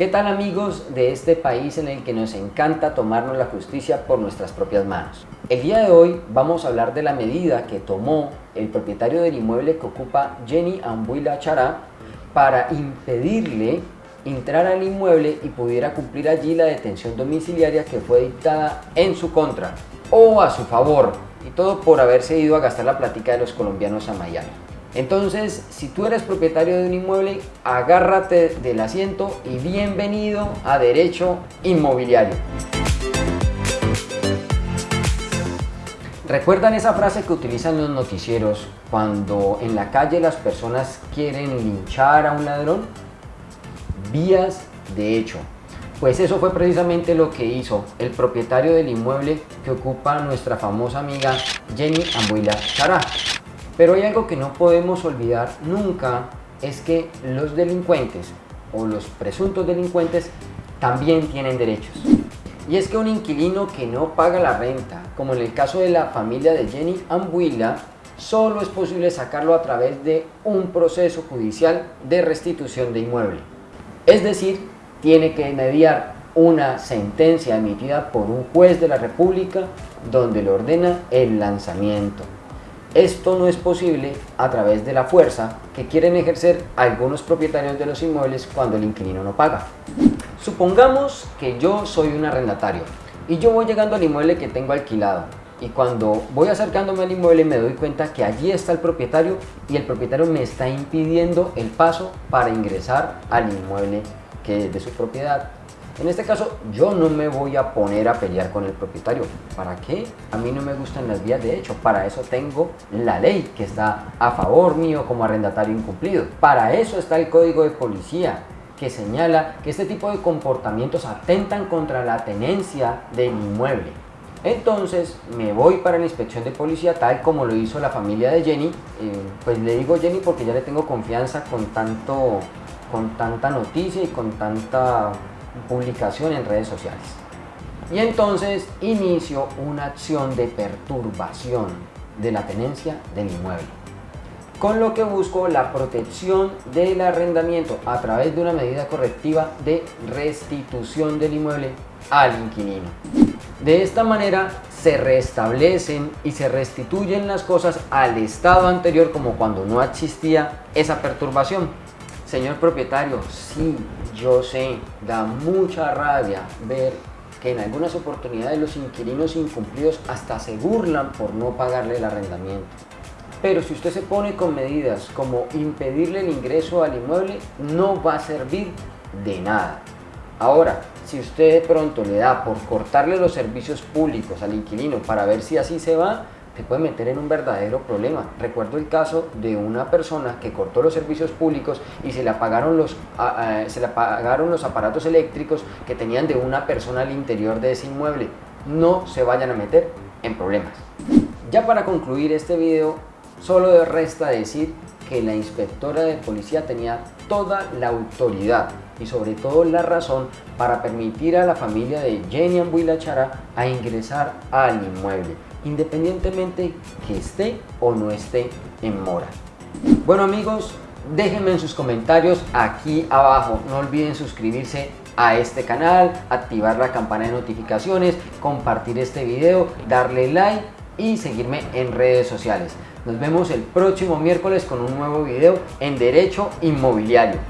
¿Qué tal amigos de este país en el que nos encanta tomarnos la justicia por nuestras propias manos? El día de hoy vamos a hablar de la medida que tomó el propietario del inmueble que ocupa Jenny Ambuila Chará para impedirle entrar al inmueble y pudiera cumplir allí la detención domiciliaria que fue dictada en su contra o a su favor y todo por haberse ido a gastar la plática de los colombianos a Miami. Entonces, si tú eres propietario de un inmueble, agárrate del asiento y bienvenido a Derecho Inmobiliario. ¿Recuerdan esa frase que utilizan los noticieros cuando en la calle las personas quieren linchar a un ladrón? Vías de hecho. Pues eso fue precisamente lo que hizo el propietario del inmueble que ocupa nuestra famosa amiga Jenny Ambuila Chará. Pero hay algo que no podemos olvidar nunca, es que los delincuentes o los presuntos delincuentes también tienen derechos. Y es que un inquilino que no paga la renta, como en el caso de la familia de Jenny Ambuila, solo es posible sacarlo a través de un proceso judicial de restitución de inmueble. Es decir, tiene que mediar una sentencia emitida por un juez de la República donde le ordena el lanzamiento. Esto no es posible a través de la fuerza que quieren ejercer algunos propietarios de los inmuebles cuando el inquilino no paga. Supongamos que yo soy un arrendatario y yo voy llegando al inmueble que tengo alquilado y cuando voy acercándome al inmueble me doy cuenta que allí está el propietario y el propietario me está impidiendo el paso para ingresar al inmueble que es de su propiedad en este caso, yo no me voy a poner a pelear con el propietario. ¿Para qué? A mí no me gustan las vías de hecho. Para eso tengo la ley que está a favor mío como arrendatario incumplido. Para eso está el código de policía que señala que este tipo de comportamientos atentan contra la tenencia del inmueble. Entonces me voy para la inspección de policía tal como lo hizo la familia de Jenny. Eh, pues le digo Jenny porque ya le tengo confianza con, tanto, con tanta noticia y con tanta publicación en redes sociales. Y entonces inicio una acción de perturbación de la tenencia del inmueble. Con lo que busco la protección del arrendamiento a través de una medida correctiva de restitución del inmueble al inquilino. De esta manera se restablecen y se restituyen las cosas al estado anterior como cuando no existía esa perturbación. Señor propietario, sí, yo sé, da mucha rabia ver que en algunas oportunidades los inquilinos incumplidos hasta se burlan por no pagarle el arrendamiento. Pero si usted se pone con medidas como impedirle el ingreso al inmueble, no va a servir de nada. Ahora, si usted de pronto le da por cortarle los servicios públicos al inquilino para ver si así se va, te puede meter en un verdadero problema. Recuerdo el caso de una persona que cortó los servicios públicos y se le apagaron los, se le apagaron los aparatos eléctricos que tenían de una persona al interior de ese inmueble. No se vayan a meter en problemas. Ya para concluir este video, solo resta decir que la inspectora de policía tenía toda la autoridad y sobre todo la razón para permitir a la familia de Jenny Ambuilachara a ingresar al inmueble independientemente que esté o no esté en mora. Bueno amigos, déjenme en sus comentarios aquí abajo. No olviden suscribirse a este canal, activar la campana de notificaciones, compartir este video, darle like y seguirme en redes sociales. Nos vemos el próximo miércoles con un nuevo video en Derecho Inmobiliario.